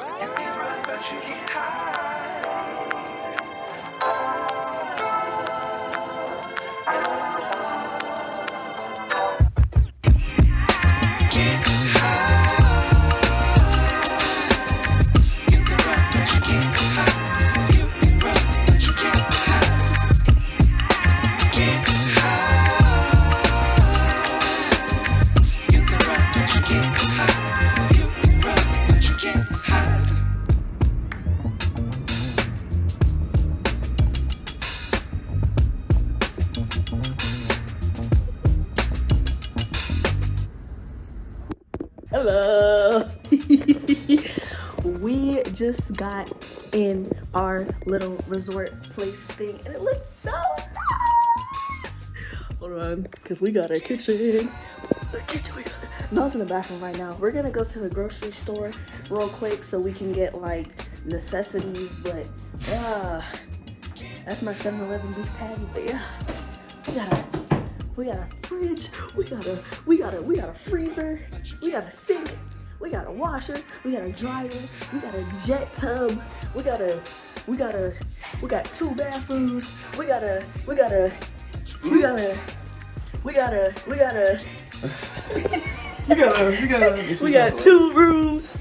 Hello. Got in our little resort place thing and it looks so nice. Hold on, because we got a kitchen. Mel's in the bathroom right now. We're gonna go to the grocery store real quick so we can get like necessities, but uh that's my 7-Eleven beef patty, but yeah. We got a we got a fridge, we got a we got a we got a freezer, we got a sink, we got a washer, we got a dryer, we got a jet tub, we got a we got a we got two bathrooms, we got a we got a we got a we got a we got a We got a, we got a, we got two rooms.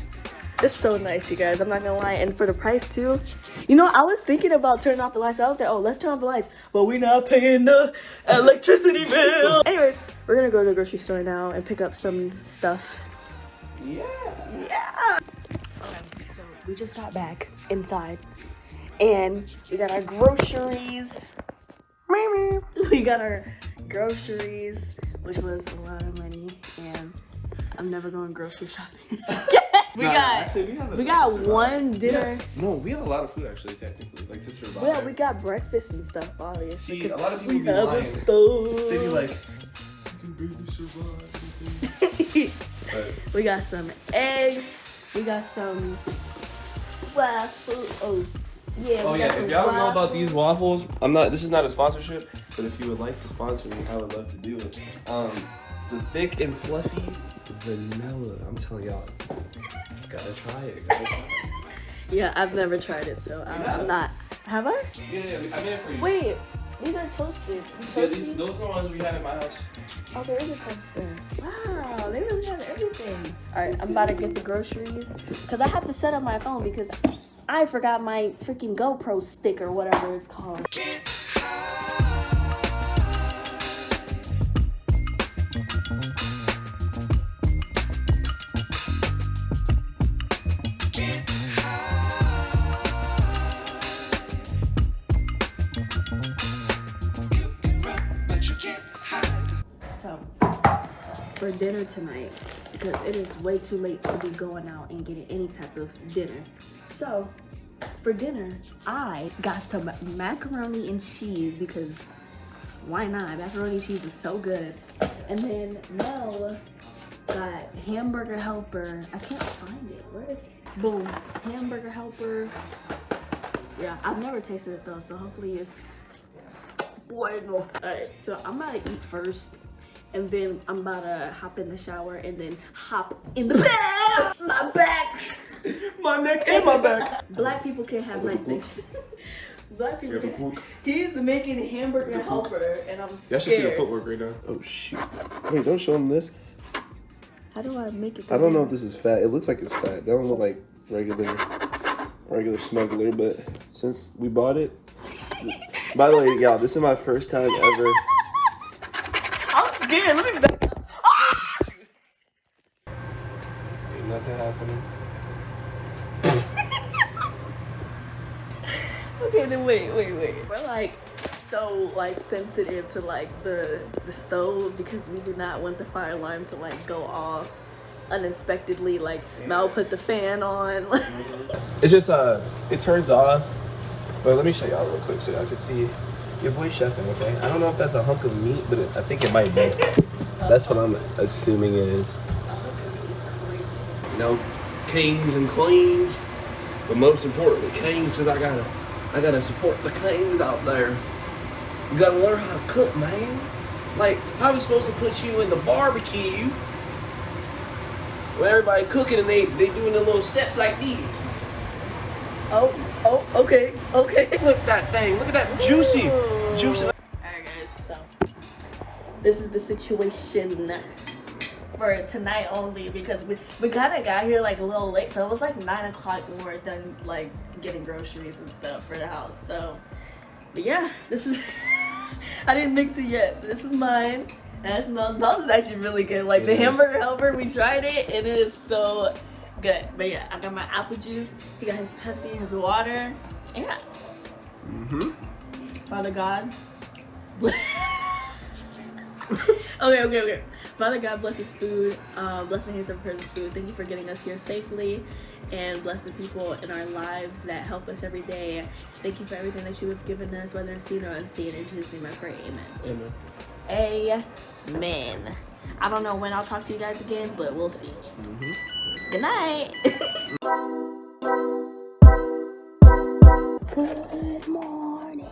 It's so nice, you guys. I'm not gonna lie. And for the price too, you know, I was thinking about turning off the lights. I was like, oh, let's turn off the lights, but we're not paying the electricity bill. Anyways, we're gonna go to the grocery store now and pick up some stuff. Yeah. Yeah. Okay, so we just got back inside, and we got our groceries. We got our groceries, which was a lot of money, and I'm never going grocery shopping. we Nah, got actually, we we got one dinner. No, we have a lot of food actually, technically, like to survive. Well, we got breakfast and stuff, obviously. See, 'cause a lot of people we be have lying. a stove. They be like, you can barely survive. we got some eggs. We got some waffles. Oh, yeah. Oh yeah, if y'all don't know about these waffles. waffles, I'm not. This is not a sponsorship, but if you would like to sponsor me, I would love to do it. Um, the thick and fluffy vanilla. I'm telling y'all, gotta try it. Gotta try it. Yeah, I've never tried it, so I'm, I'm not. Have I? Yeah, yeah, I made it for you. Wait, these are toasted. Yeah, these, these? those are the ones we had in my house. Oh, there is a toaster. Wow, they really have everything. All right, I'm about to get the groceries because I have to set up my phone because I forgot my freaking GoPro stick or whatever it's called. For dinner tonight, because it is way too late to be going out and getting any type of dinner. So, for dinner, I got some macaroni and cheese because why not? Macaroni and cheese is so good. And then Mel got hamburger helper. I can't find it. Where is it? Boom. Hamburger helper. Yeah, I've never tasted it though, so hopefully it's bueno. Alright, so I'm about to eat first. And then I'm about to hop in the shower and then hop in the bed. My back. My neck and my back. Black people can't have nice things. Black people You have a can't. cook? He's making hamburger helper and I'm scared. Y'all should see the footwork right now. Oh shoot. Wait, don't show them this. How do I make it? I don't know if this is fat. It looks like it's fat. They don't look like regular regular smuggler, but since we bought it. By the way, y'all, this is my first time ever. I'm scared. Let me back up. Ain't nothing happening. Okay, then wait, wait, wait. We're like so like sensitive to like the the stove because we do not want the fire alarm to like go off unexpectedly. Like Mel put the fan on. It's just uh, it turns off. But let me show y'all real quick so y'all can see. Your boy chefing, okay? I don't know if that's a hunk of meat, but it, I think it might be. That's what I'm assuming it is. You know, kings and queens, but most importantly, kings, because I gotta, I gotta support the kings out there. You gotta learn how to cook, man. Like, how are we supposed to put you in the barbecue when everybody cooking and they they doing the little steps like these. Oh, oh, okay, okay. Flip that thing. Look at that juicy, juicy. Alright guys, so this is the situation for tonight only because we we kind of got here like a little late, so it was like nine o'clock when we were done like getting groceries and stuff for the house. So, but yeah, this is I didn't mix it yet. This is mine. And it smells. Smells is actually really good. Like the It is. hamburger helper, we tried it, and it is so good. But yeah, I got my apple juice. He got his Pepsi, his water. Yeah. Mm-hmm. Father God. okay, okay, okay. Father God, bless his food. Um, bless the hands of person's food. Thank you for getting us here safely and bless the people in our lives that help us every day. Thank you for everything that you have given us, whether it's seen or unseen. In Jesus' name I pray. Amen. Amen. Amen. I don't know when I'll talk to you guys again, but we'll see. Good night. Good morning.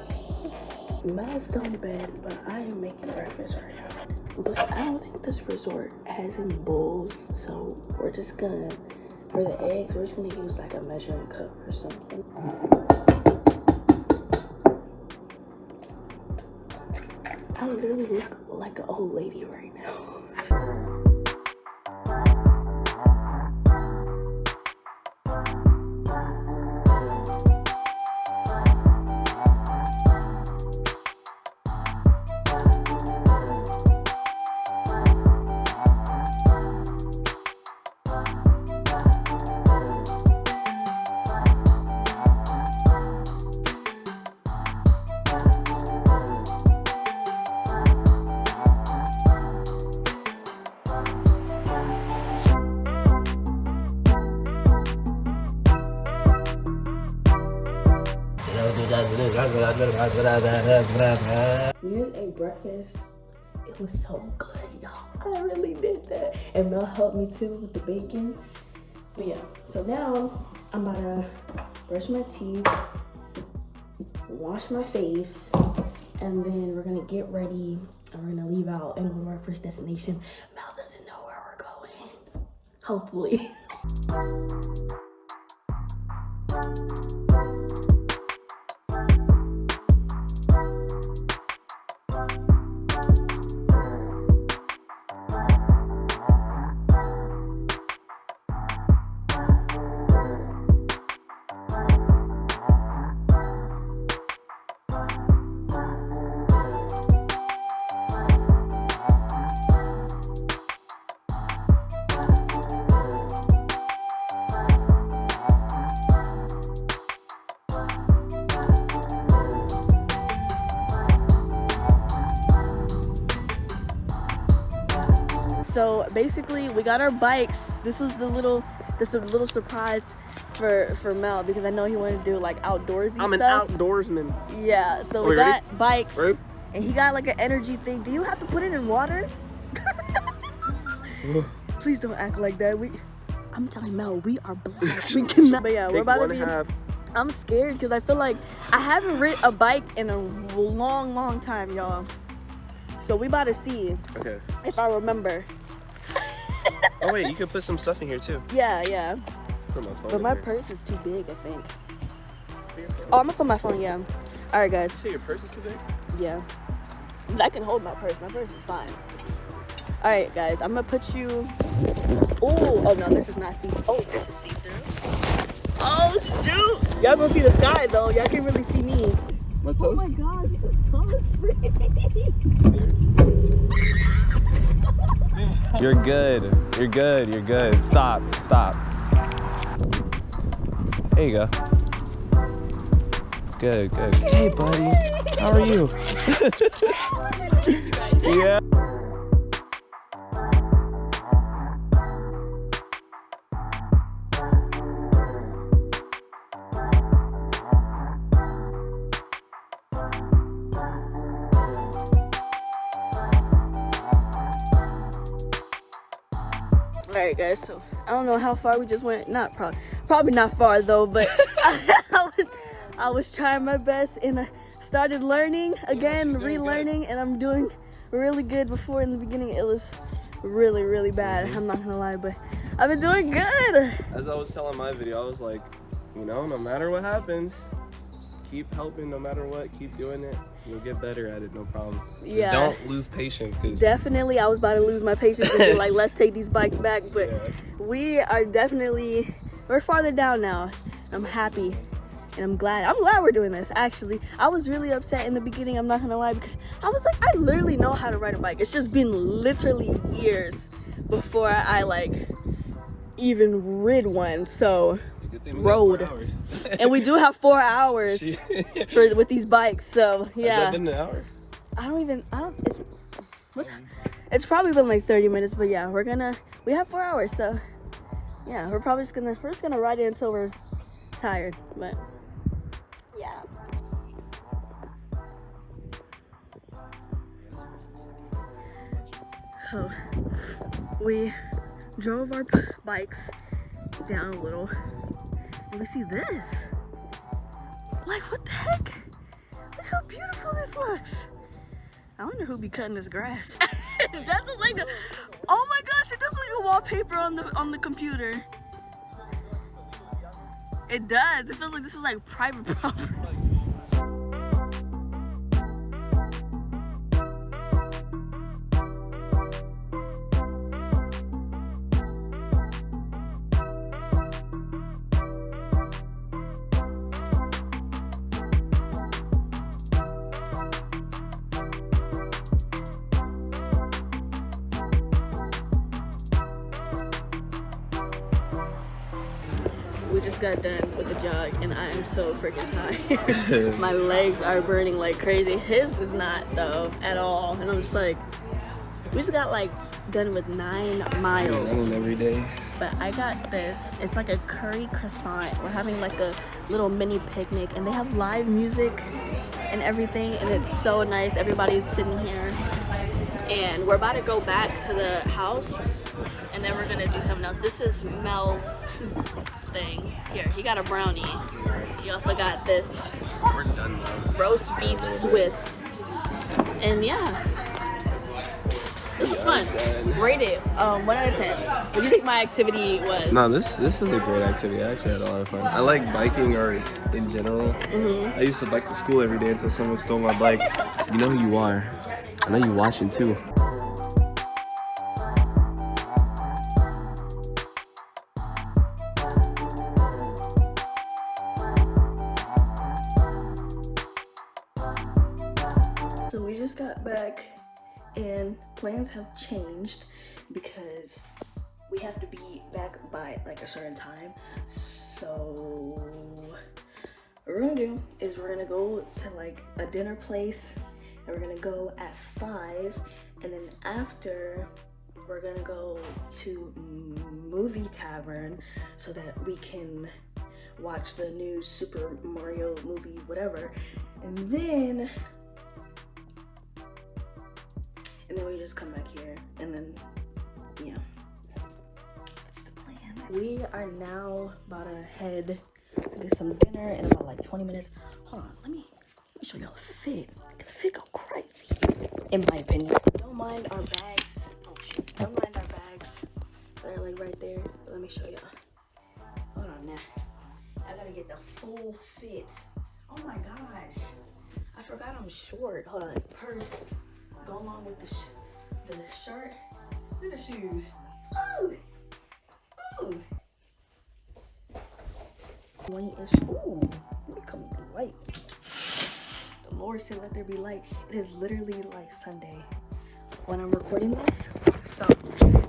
Mel's still in bed, but I am making breakfast right now. But I don't think this resort has any bowls, so we're just gonna, for the eggs, we're just gonna use like a measuring cup or something. I literally look like an old lady right now. We just ate breakfast. It was so good, y'all. I really did that. And Mel helped me too with the bacon. But yeah, so now I'm about to brush my teeth, wash my face, and then we're gonna get ready and we're gonna leave out and go to our first destination. Mel doesn't know where we're going. Hopefully. got our bikes. This was the little, this little surprise for for Mel because I know he wanted to do like outdoorsy I'm an outdoorsman. yeah, so we we ready? got bikes, Ready? and he got like an energy thing. Do you have to put it in water? Please don't act like that. We, I'm telling Mel, we are blessed. we cannot. But yeah, we're Take about one to be. half. I'm scared because I feel like I haven't ridden a bike in a long, long time, y'all. So we about to see Okay. if I remember. Oh wait, you can put some stuff in here too. Yeah, yeah. Put my phone. But my here. purse is too big, I think. Put your phone. Oh, I'm gonna put my phone, yeah. All right, guys. Say your purse is too big. Yeah. I can hold my purse. My purse is fine. All right, guys. I'm gonna put you. Oh, oh no, this is not see. Oh, this is see through. Oh shoot! Y'all gonna see the sky though. Y'all can't really see me. What's Oh my God, this so free. You're good. You're good. You're good. Stop. Stop. There you go. Good, good. Hey, buddy. How are you? yeah. Right, guys. So I don't know how far we just went. Not probably, probably not far though. But I, was, I was trying my best, and I started learning again, she's doing good. relearning, and I'm doing really good. Before in the beginning, it was really, really bad. Mm-hmm. I'm not gonna lie, but I've been doing good. As I was telling my video, I was like, you know, no matter what happens, keep helping no matter what, keep doing it. You'll get better at it, no problem. Just Yeah. don't lose patience because Definitely, I was about to lose my patience and be like, let's take these bikes back. But Yeah. we are definitely, we're farther down now. I'm happy and I'm glad. I'm glad we're doing this, actually. I was really upset in the beginning, I'm not gonna lie, because I was like, I literally know how to ride a bike. It's just been literally years before I like even rid one. So, Good thing we got four Road. and we do have four hours for with these bikes. So, yeah. been an hour? I don't even. I don't. It's what? It's probably been like 30 minutes, but yeah, we're gonna. We have four hours, so yeah, we're probably just gonna. We're just gonna ride it until we're tired, but yeah. So we drove our bikes down a little, and we see this. Like what the heck? Look how beautiful this looks. I wonder who be cutting this grass. That's like a, oh my gosh, it does look like a wallpaper on the on the computer. It does. It feels like this is like private property. Got done with the jog and I am so freaking tired. My legs are burning like crazy. His is not though at all. And I'm just like, we just got like done with nine miles. Running every day. But I got this. It's like a curry croissant. We're having like a little mini picnic and they have live music and everything and it's so nice. Everybody's sitting here. And we're about to go back to the house and then we're gonna do something else. This is Mel's thing. Here, he got a brownie. He also got this We're done now. roast beef Swiss. And yeah. This was fun. Rate it. Um, one out of ten. What do you think my activity was? No, this this was a great activity. I actually had a lot of fun. I like biking or in general. Mm-hmm. I used to bike to school every day until someone stole my bike. you know who you are. I know you're watching too. Time. So what we're gonna do is we're gonna go to like a dinner place and we're gonna go at five and then after we're gonna go to movie tavern so that we can watch the new Super Mario movie, whatever. And then and then we just come back here and then yeah we are now about to head to get some dinner in about like 20 minutes. Hold on let me let me show y'all the fit. The fit go crazy. In my opinion. Don't mind our bags. Oh shit. Don't mind our bags. They're like right there. Let me show y'all. Hold on now. I gotta get the full fit. Oh my gosh. I forgot i'm short. Hold on. Purse. Go along with the, sh- the shirt. Look at the shoes. Ooh. Ooh. 20-ish. Ooh. Let me come light. The Lord said let there be light. It is literally like Sunday when I'm recording this. So,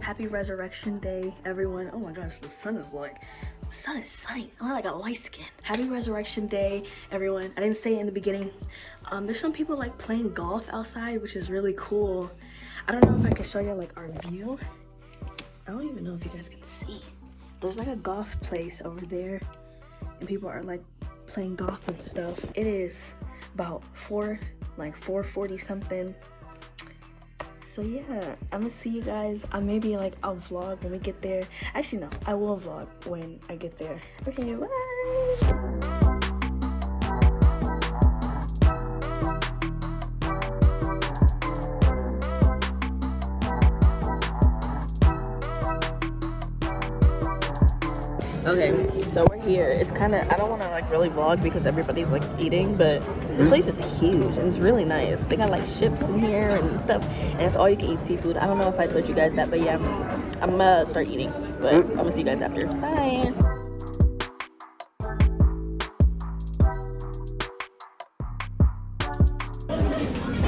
happy Resurrection Day, everyone. Oh my gosh, the sun is like, the sun is sunny. I'm like a light skin. Happy Resurrection Day, everyone. I didn't say it in the beginning. Um, there's some people like playing golf outside, which is really cool. I don't know if I can show you like our view. I don't even know if you guys can see. There's like a golf place over there and people are like playing golf and stuff. It is about four, like 440 something. So yeah, I'm gonna see you guys. I maybe like I'll vlog when we get there. Actually no, I will vlog when I get there. Okay, bye. Okay, so we're here. It's kind of I don't want to like really vlog because everybody's like eating, but this place is huge and it's really nice. They got like ships in here and stuff, and it's all you can eat seafood. I don't know if I told you guys that, but yeah, I'm gonna start eating. But mm-hmm. I'm gonna see you guys after. Bye.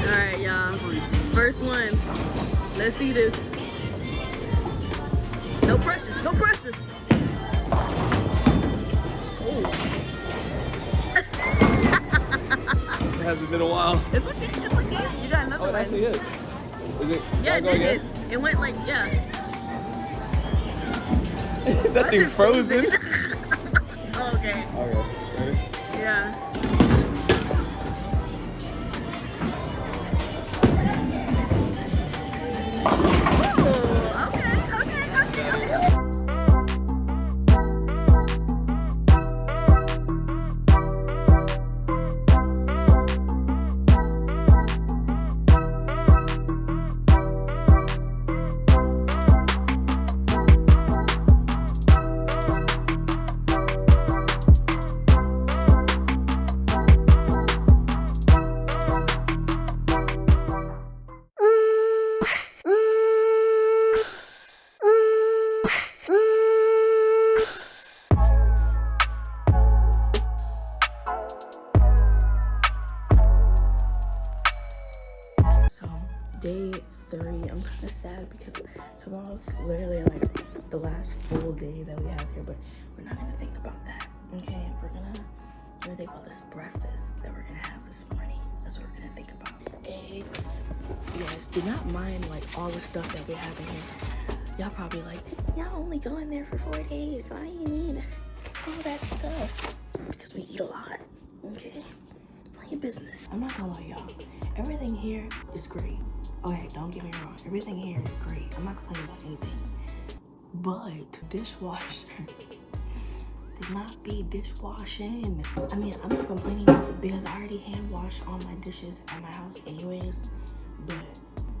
All right, y'all. First one. Let's see this. No pressure. No pressure. It hasn't been a while. It's okay. It's okay. You got another Oh, it one. actually is. Is it? Yeah, it did. It, it went like yeah. that thing frozen. Oh, okay. okay. Ready? Yeah. Tomorrow's literally like the last full day that we have here, but we're not gonna think about that. Okay, we're gonna we're gonna think about this breakfast that we're gonna have this morning. That's what we're gonna think about. Eggs. You guys do not mind like all the stuff that we have in here. Y'all probably like, y'all only go in there for four days. Why do you need all that stuff? Because we eat a lot. Okay. Your business. I'm not gonna lie, y'all. Everything here is great. Okay, don't get me wrong. Everything here is great. I'm not complaining about anything. But dishwasher did not be dishwashing. I mean, I'm not complaining because I already hand wash all my dishes at my house anyways. But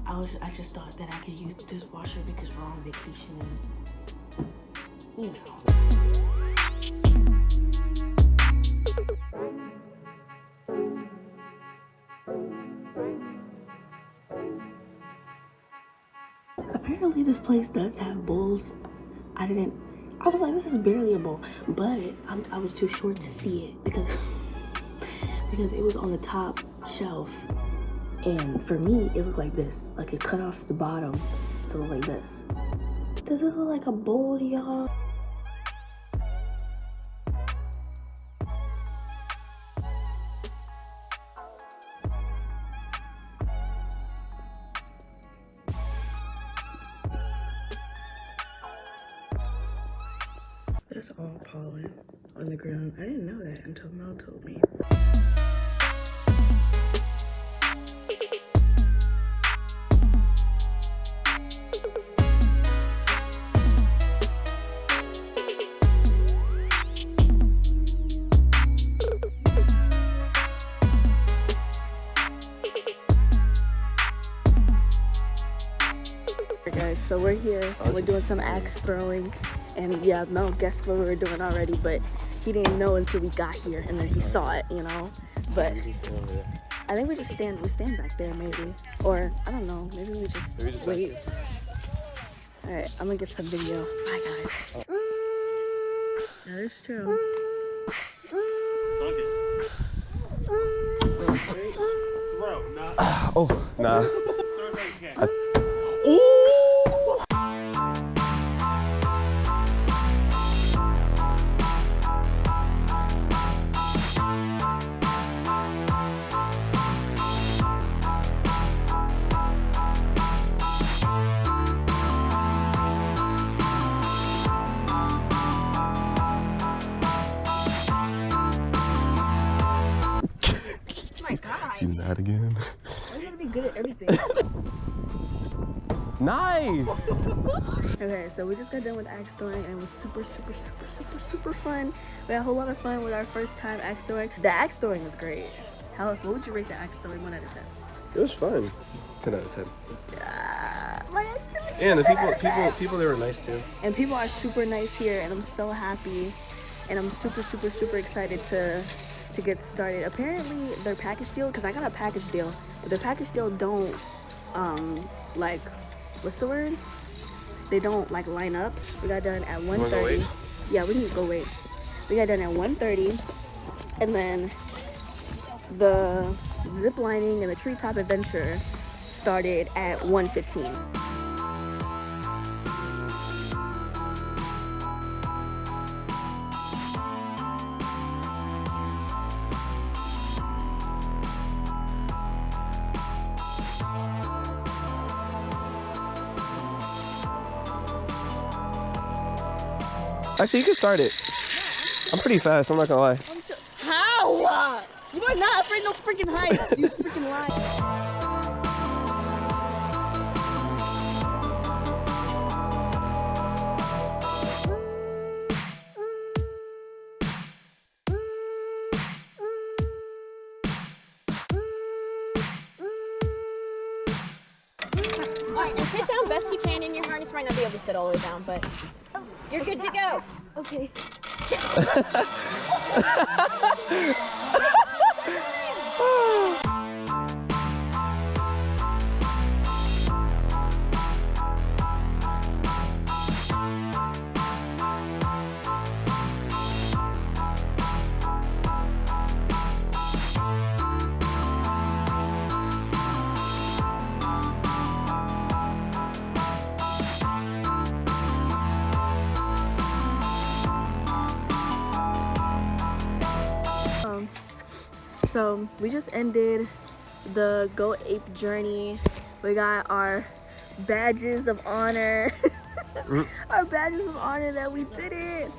I was I just thought that I could use the dishwasher because we're on vacation and you know. Apparently this place does have bowls. I didn't, I was like, this is barely a bowl, but I'm, I was too short to see it because, because it was on the top shelf. And for me, it looked like this, like it cut off the bottom. So it looked like this. Does it look like a bowl y'all? Told me. Guys, so we're here and we're doing some axe throwing and yeah, no guess what we were doing already, but he didn't know until we got here and then he saw it, you know. But I think we just stand we stand back there maybe. Or I don't know, maybe we just, Maybe just wait. Alright, I'm gonna get some video. Bye guys. That is true. Oh, nah. my gosh. You mad again? I'm gonna be good at everything. Nice! Okay, so we just got done with axe throwing and it was super, super, super, super, super fun. We had a whole lot of fun with our first time axe throwing. The axe throwing was great. How, what would you rate the axe throwing one out of 10? It was fun. 10 out of 10. Ah, my activity Yeah, and the people, people, people there were nice too. and people are super nice here and i'm so happy and i'm super super super excited to to get started. Apparently their package deal because i got a package deal but their package deal don't um like what's the word? They don't like line up. We got done at wanna 1:30. yeah we can go wait. We got done at 1:30, and then the zip lining and the treetop adventure started at 1:15. Actually, you can start it. I'm pretty fast. I'm not gonna lie. How? You are not afraid no freaking heights. You freaking lie. All right, now sit down best you can in your harness. Might not be able to sit all the way down, but you're good to go. Okay. so we just ended the Go Ape journey. We got our badges of honor. Mm. our badges of honor that we did it.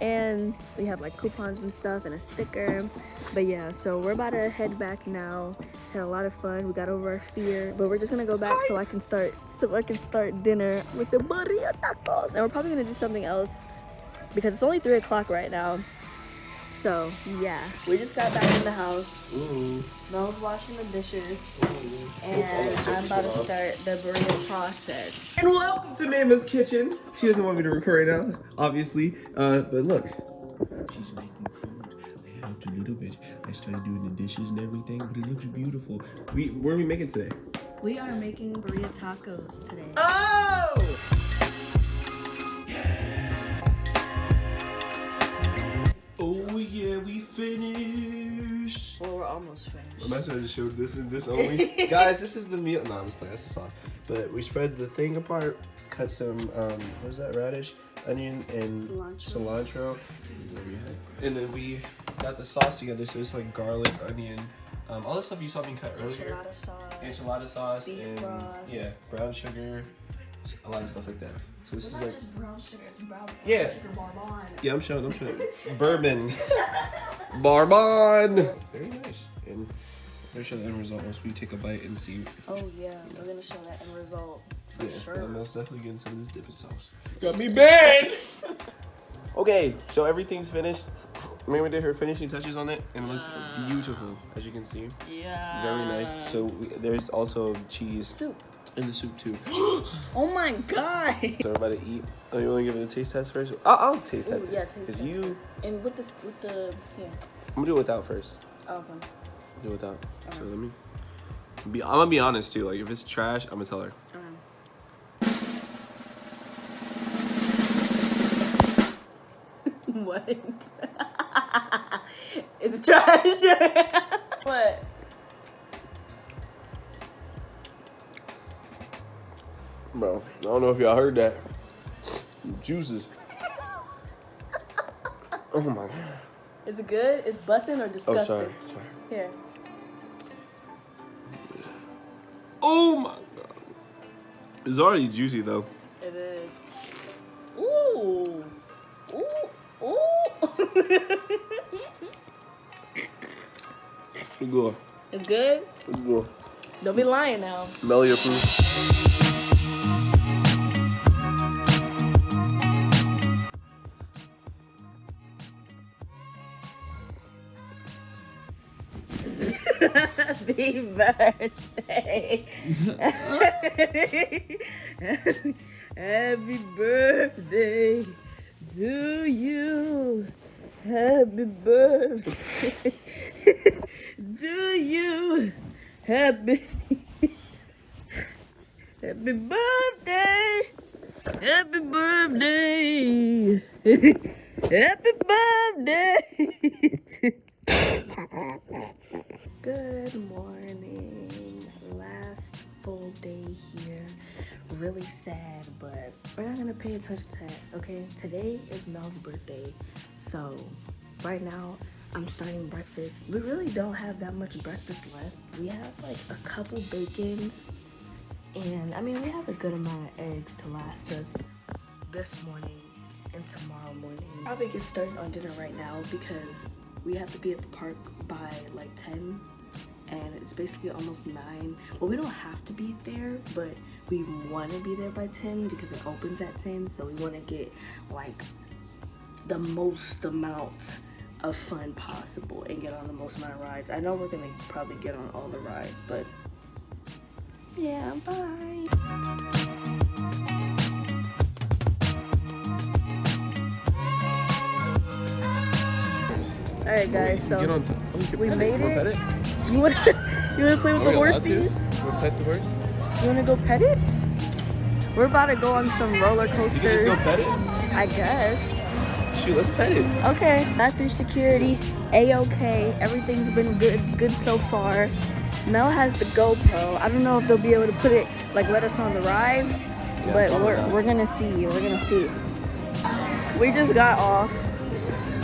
And we have like coupons and stuff and a sticker. But yeah, so we're about to head back now. Had a lot of fun. We got over our fear. But we're just gonna go back so I can start so I can start dinner with the burrito tacos. And we're probably gonna do something else because it's only three o'clock right now. So yeah, we just got back in the house. Mel's washing the dishes, and I'm about to start the burrito process. And welcome to Mama's kitchen. She doesn't want me to record right now, obviously. Uh, but look, she's making food. I helped a little bit. I started doing the dishes and everything, but it looks beautiful. We, what are we making today? We are making burrito tacos today. Oh! Oh yeah, we finished. Well, we're almost finished. Imagine I just showed this and this only. Guys, this is the meal. No, I'm just playing. That's the sauce. But we spread the thing apart, cut some, um, what is that, radish, onion, and Cilantro. cilantro. And then we got the sauce together, so it's like garlic, onion, um, all the stuff you saw me cut earlier. Enchilada sauce. Enchilada sauce Beef and broth. yeah, brown sugar, a lot of stuff like that. So this It's is not like just brown sugar, it's brown Yeah. sugar bonbon. yeah, I'm showing, I'm showing. Bourbon. Bourbon. Very nice. And I'll show the end result once we take a bite and see. Oh yeah, we're gonna show that end result for yeah, sure. I'm most definitely getting some of this dipping sauce. Got me bad. okay, so everything's finished. Mary did her finishing touches on it, and it looks beautiful, as you can see. Yeah. Very nice. So we, there's also cheese soup. In the soup too. Oh my god. So everybody eat. Oh, you want to give it a taste test first? I'll, I'll taste Ooh, test it. yeah, taste Cause test you, And with this, with the here. I'm gonna do it without first. Oh, okay. Do it without. So let me. Be, I'm gonna be honest too. Like if it's trash, I'm gonna tell her. What? it's trash. what? Bro, I don't know if y'all heard that. Juices. oh my god. Is it good? It's busting or Oh disgusting? sorry. Sorry. Here. Oh my god. It's already juicy though. It is. Ooh. Ooh. Ooh. It's good. it's good? It's good. Don't be lying now. Melly approved. Happy birthday. Happy birthday to you. Happy birthday to you. Happy Happy birthday. Happy birthday. Happy birthday. Good morning. Last full day here. Really sad, but we're not gonna pay attention to that, okay? Today is Mel's birthday, so right now I'm starting breakfast. We really don't have that much breakfast left. We have like a couple bacons, and I mean, we have a good amount of eggs to last us this morning and tomorrow morning. Probably get started on dinner right now because we have to be at the park by like 10 and it's basically almost 9 well we don't have to be there but we want to be there by 10 because it opens at 10 so we want to get like the most amount of fun possible and get on the most amount of rides i know we're gonna probably get on all the rides but yeah bye all right guys so Get on top. You can we made it. You want you want to play with Are the to? horses You wanna pet the horse? You wanna go pet it? We're about to go on some roller coasters. You can just go pet it? I guess. Shoot, let's pet it. Okay. Got through security. A-okay. Everything's been good good so far. Mel has the GoPro. I don't know if they'll be able to put it like let us on the ride. but we're not. we're gonna see. We're gonna see. We just got off.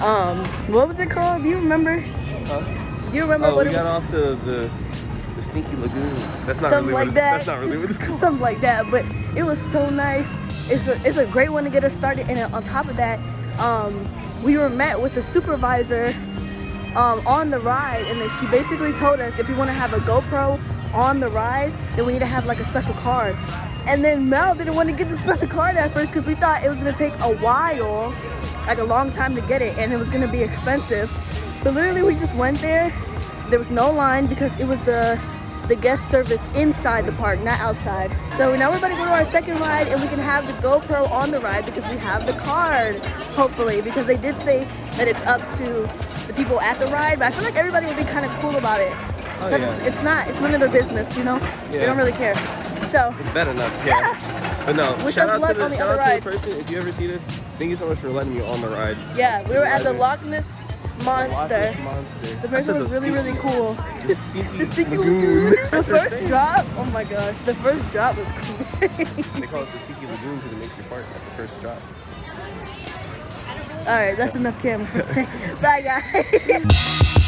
Um, what was it called? Do you remember? Huh? You remember Oh, what we it got was? off the, the the stinky lagoon. That's not something really like what it's, that. That's not really what it's called. something like that. But it was so nice. It's a it's a great one to get us started. And on top of that, um, we were met with the supervisor um, on the ride, and then she basically told us if we want to have a GoPro on the ride, then we need to have like a special card. And then Mel didn't want to get the special card at first because we thought it was gonna take a while, like a long time to get it, and it was gonna be expensive. But literally, we just went there. There was no line because it was the the guest service inside the park, not outside. So now we're about to go to our second ride and we can have the GoPro on the ride because we have the card, hopefully, because they did say that it's up to the people at the ride, but I feel like everybody would be kind of cool about it. Oh, Because yeah. it's, it's not, it's none of their business, you know? They don't really care. So, Better not. Yeah. But no, Wish shout out to the the shout out to the person. If you ever see this, thank you so much for letting me on the ride. yeah, we were at the Loch Ness Monster. Monster. The person was really, really cool. The stinky, The Stinky lagoon. Lagoon. The first drop, oh my gosh, the first drop was crazy. They call it the stinky lagoon because it makes you fart at the first drop. All right, that's enough camera for today. Bye, guys.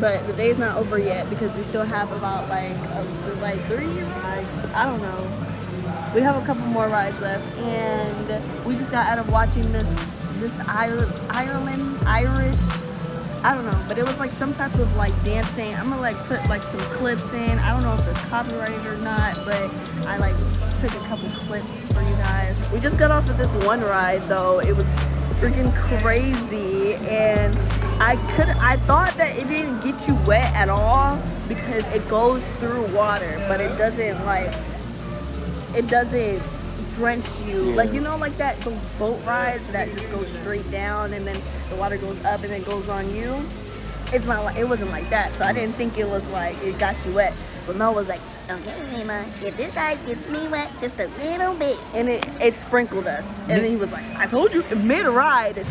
But the day's not over yet because we still have about like uh, like three rides. I don't know. We have a couple more rides left, and we just got out of watching this this Ireland Irish. I don't know, but it was like some type of like dancing. I'm gonna like put like some clips in. I don't know if it's copyrighted or not, but I like took a couple clips for you guys. We just got off of this one ride though. It was freaking crazy and I could I thought that it didn't get you wet at all because it goes through water but it doesn't like it doesn't drench you. Yeah. like you know like that those boat rides that just go straight down and then the water goes up and it goes on you? It's not like it wasn't like that so I didn't think it was like it got you wet. But Mel was like okay Mima if this ride gets me wet just a little bit. And it it sprinkled us. And then he was like I told you mid ride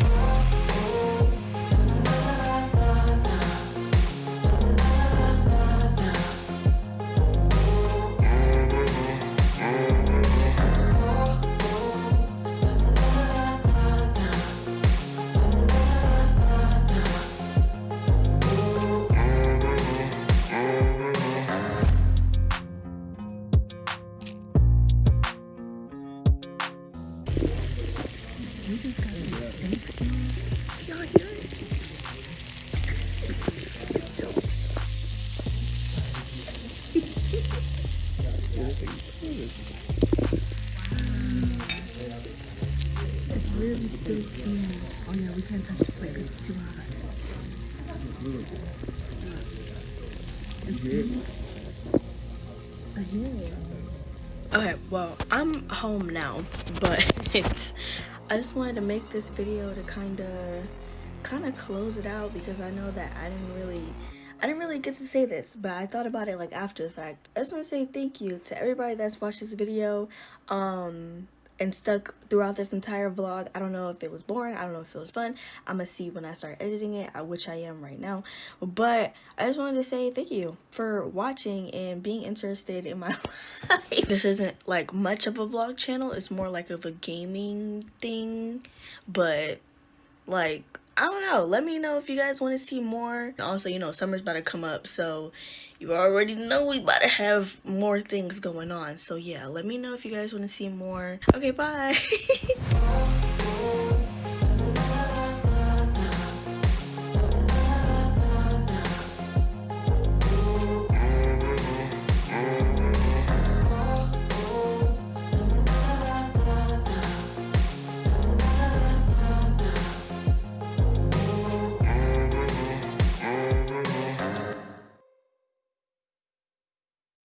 home now, but I just wanted to make this video to kind of kind of close it out because I know that I didn't really I didn't really get to say this, but I thought about it like after the fact. I just want to say thank you to everybody that's watched this video. Um and stuck throughout this entire vlog. I don't know if it was boring. I don't know if it was fun. I'm gonna see when I start editing it, uh, which I am right now. But I just wanted to say thank you for watching and being interested in my life. This isn't like much of a vlog channel. It's more like of a gaming thing. But like I don't know. Let me know if you guys want to see more. Also, you know, summer's about to come up, so you already know we about to have more things going on. So yeah, let me know if you guys want to see more. Okay, bye.